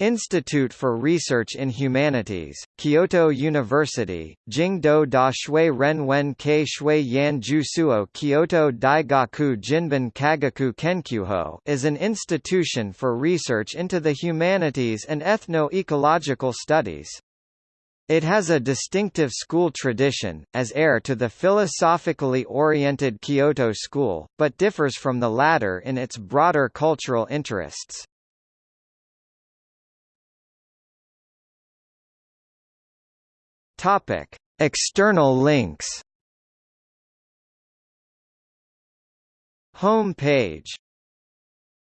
Institute for Research in Humanities, Kyoto University, Jingdo da Shui Renwen Kei Shui Yan Jusuo Kyoto Daigaku Jinbun Kagaku Kenkyusho is an institution for research into the humanities and ethno-ecological studies. It has a distinctive school tradition, as heir to the philosophically oriented Kyoto school, but differs from the latter in its broader cultural interests. Topic: External links. Home page